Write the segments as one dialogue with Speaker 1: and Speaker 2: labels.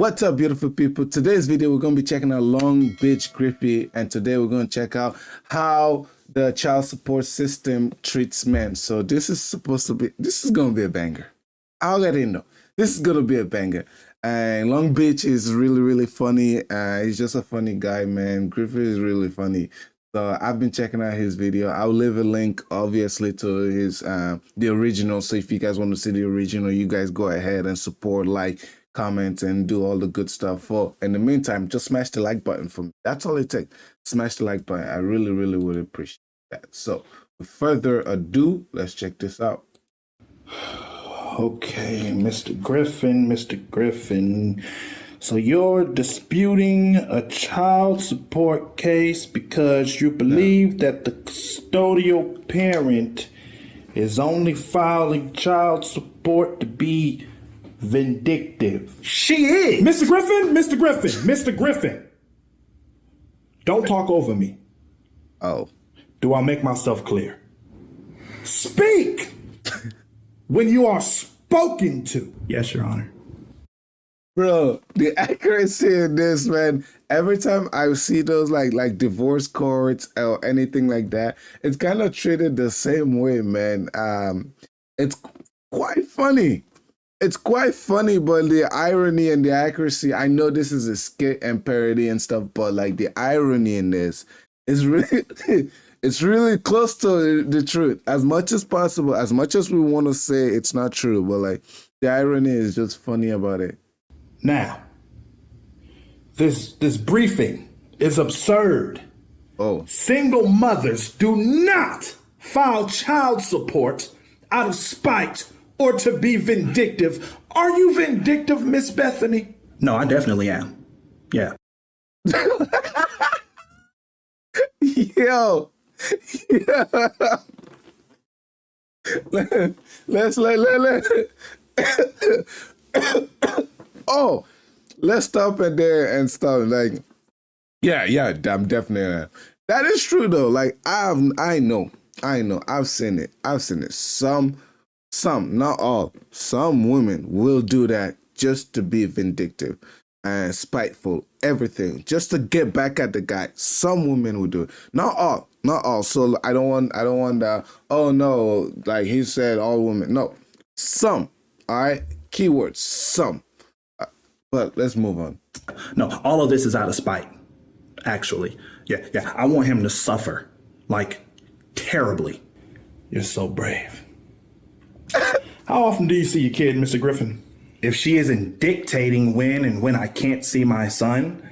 Speaker 1: What's up, beautiful people? Today's video, we're going to be checking out Long Beach Griffy, and today we're going to check out how the child support system treats men. So this is supposed to be, this is going to be a banger. I already know. This is going to be a banger. And Long Beach is really, really funny. Uh, he's just a funny guy, man. Griffy is really funny. So I've been checking out his video. I'll leave a link, obviously, to his uh, the original. So if you guys want to see the original, you guys go ahead and support, like, comment, and do all the good stuff. For in the meantime, just smash the like button for me. That's all it takes. Smash the like button. I really, really would appreciate that. So with further ado, let's check this out.
Speaker 2: Okay, Mr. Griffin, Mr. Griffin. So you're disputing a child support case because you believe that the custodial parent is only filing child support to be vindictive.
Speaker 1: She is.
Speaker 2: Mr. Griffin, Mr. Griffin, Mr. Griffin. Don't talk over me.
Speaker 1: Oh.
Speaker 2: Do I make myself clear? Speak when you are spoken to. Yes, Your Honor.
Speaker 1: Bro, the accuracy in this, man. Every time I see those like like divorce courts or anything like that, it's kind of treated the same way, man. Um, it's quite funny. It's quite funny, but the irony and the accuracy. I know this is a skit and parody and stuff, but like the irony in this is really, it's really close to the truth as much as possible. As much as we want to say it's not true, but like the irony is just funny about it.
Speaker 2: Now, this this briefing is absurd.
Speaker 1: Oh.
Speaker 2: Single mothers do not file child support out of spite or to be vindictive. Are you vindictive, Miss Bethany?
Speaker 3: No, I definitely am. Yeah.
Speaker 1: Yo. Yeah. Let's let let let. oh, let's stop it there and stop. Like, yeah, yeah, I'm definitely. That is true though. Like, I've, I know, I know, I've seen it. I've seen it. Some, some, not all. Some women will do that just to be vindictive and spiteful, everything, just to get back at the guy. Some women will do it. Not all, not all. So I don't want, I don't want that. Oh no, like he said, all women. No, some. All right, keywords, some. Uh, but let's move on.
Speaker 3: No, all of this is out of spite, actually. Yeah, yeah. I want him to suffer, like, terribly.
Speaker 2: You're so brave. How often do you see your kid, Mr. Griffin?
Speaker 3: If she isn't dictating when and when I can't see my son,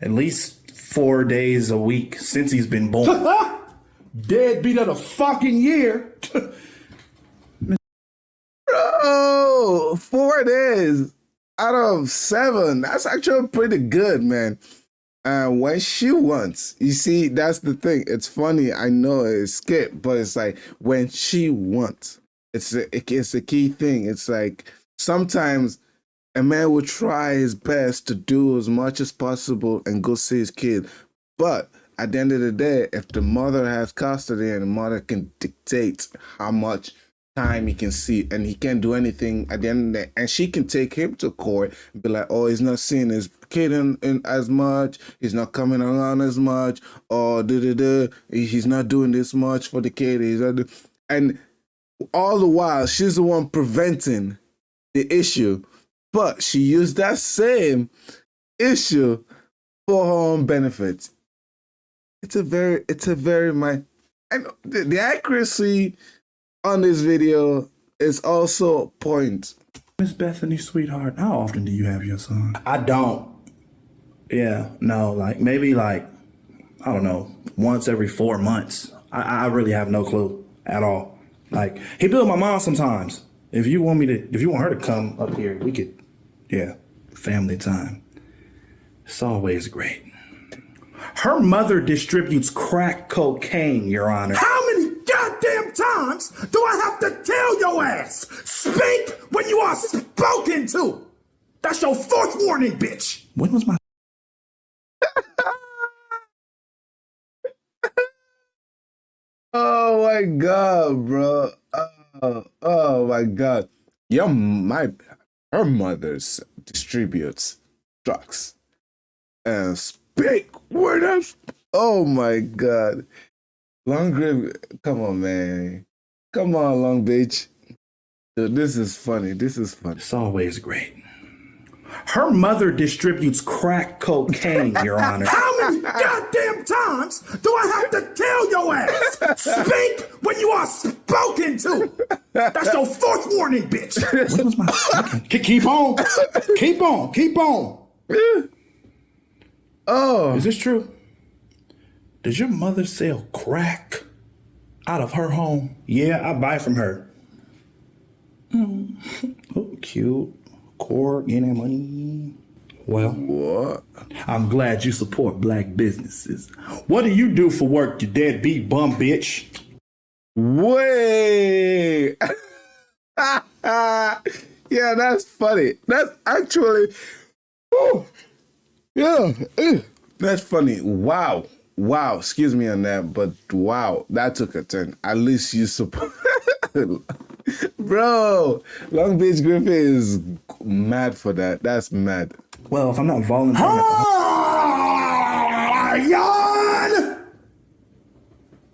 Speaker 3: at least four days a week since he's been born.
Speaker 2: Deadbeat of the fucking year.
Speaker 1: Bro, four days out of seven. That's actually pretty good, man. And uh, when she wants, you see, that's the thing. It's funny. I know it's skip, but it's like when she wants, it's a, it's a key thing. It's like sometimes a man will try his best to do as much as possible and go see his kid, but at the end of the day, if the mother has custody and the mother can dictate how much time he can see and he can't do anything at the end of the day. And she can take him to court and be like, oh, he's not seeing his kid in, in as much, he's not coming around as much, oh, or da, he's not doing this much for the kid. He's not and all the while she's the one preventing the issue, but she used that same issue for her own benefit. It's a very, it's a very my, and the, the accuracy on this video is also a point.
Speaker 2: Miss Bethany, sweetheart, how often do you have your son?
Speaker 3: I don't. Yeah, no, like maybe like, I don't know, once every four months. I, I really have no clue at all. Like, he build my mom sometimes. If you want me to, if you want her to come up here, we could, yeah, family time. It's always great.
Speaker 2: Her mother distributes crack cocaine, Your Honor. How many goddamn times do I have to tell your ass? Speak when you are spoken to. That's your fourth warning, bitch.
Speaker 3: When was my
Speaker 1: Oh my god, bro. Oh, oh my god. Your my her mother's distributes drugs and speak word up. Oh my god. Long Grave, come on, man. Come on, Long Beach. Dude, this is funny. This is funny.
Speaker 3: It's always great. Her mother distributes crack cocaine, Your Honor.
Speaker 4: How many goddamn times do I have to tell your ass? Speak when you are spoken to. That's your fourth warning, bitch.
Speaker 3: What was my
Speaker 2: Keep keep on. keep on. Keep on.
Speaker 1: Oh,
Speaker 3: Is this true? Does your mother sell crack out of her home? Yeah, I buy from her. Hmm. Oh, cute. Core, getting that money. Well,
Speaker 1: what?
Speaker 3: I'm glad you support black businesses. What do you do for work, you deadbeat bum bitch?
Speaker 1: Way. yeah, that's funny. That's actually. Oh, yeah. eh. That's funny. Wow. Wow. Excuse me on that, but wow. That took a turn. At least you support. Bro, Long Beach Griffin is mad for that. That's mad.
Speaker 3: Well, if I'm not volunteering,
Speaker 4: Ah, yawn.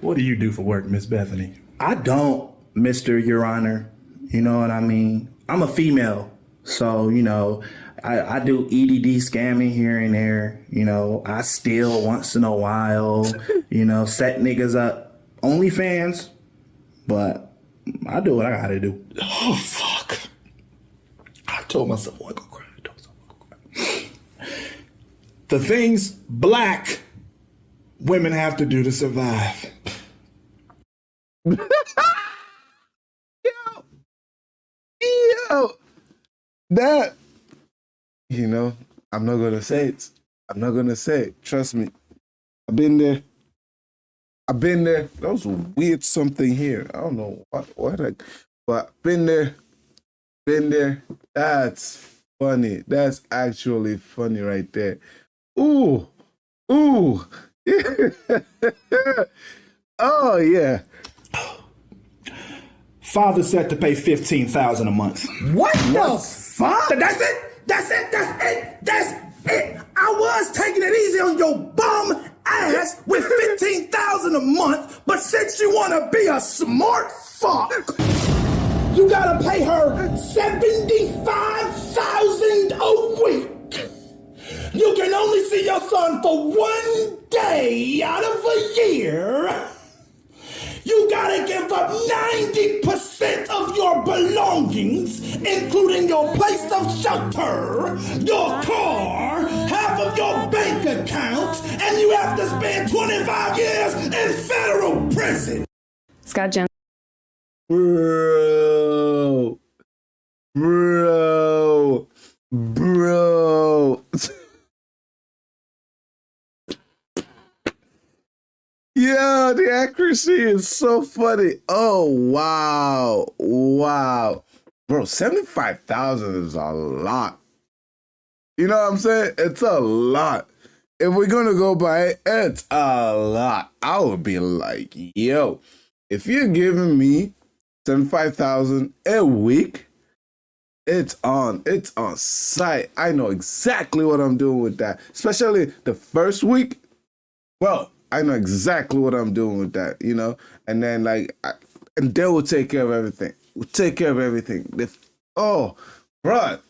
Speaker 3: what do you do for work, Miss Bethany? I don't, Mister Your Honor. You know what I mean? I'm a female, so you know, I, I do EDD scamming here and there. You know, I steal once in a while. You know, set niggas up. OnlyFans, but I do what I gotta do.
Speaker 2: Oh fuck. I told myself I wasn't gonna cry. I told myself I wasn't gonna cry. The things black women have to do to survive.
Speaker 1: Yo, yo, that. You know, I'm not gonna say it. I'm not gonna say it. Trust me. I've been there. I've been there. That was a weird something here. I don't know what what I, but been there. Been there. That's funny. That's actually funny right there. Ooh. Ooh. oh yeah.
Speaker 3: Father said to pay fifteen thousand a month.
Speaker 4: What the fuck? That's it. That's it. That's it. That's it. I was taking it easy on your bum ass with fifteen thousand a month, but since you want to be a smart fuck, you gotta pay her seventy-five thousand a week. You can only see your son for one day out of a year. You gotta give up 90% of your belongings, including your place of shelter, your car, half of your bank account, and you have to spend 25 years in federal prison.
Speaker 5: Scott Jones.
Speaker 1: Bro. Bro. Bro. Yeah, the accuracy is so funny. Oh wow. Wow. Bro, 75,000 is a lot. You know what I'm saying? It's a lot. If we're gonna go by it, it's a lot. I would be like, yo, if you're giving me 75,000 a week, it's on. It's on site. I know exactly what I'm doing with that. Especially the first week. Well, I know exactly what I'm doing with that, you know? And then like I, and they will take care of everything. We'll take care of everything. The, oh, bruh.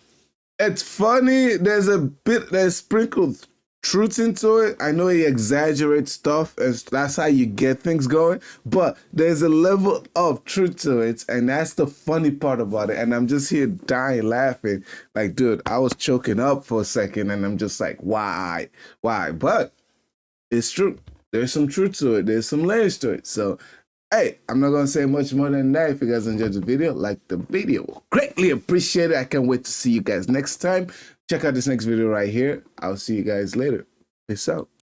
Speaker 1: It's funny. There's a bit there's sprinkled truth into it. I know he exaggerates stuff, and that's how you get things going. But there's a level of truth to it, and that's the funny part about it. And I'm just here dying laughing, like, dude, I was choking up for a second, and I'm just like, why, why? But it's true. There's some truth to it. There's some layers to it. So, hey, I'm not gonna say much more than that. If you guys enjoyed the video, like the video. Greatly appreciate it. I can't wait to see you guys next time. Check out this next video right here. I'll see you guys later. Peace out.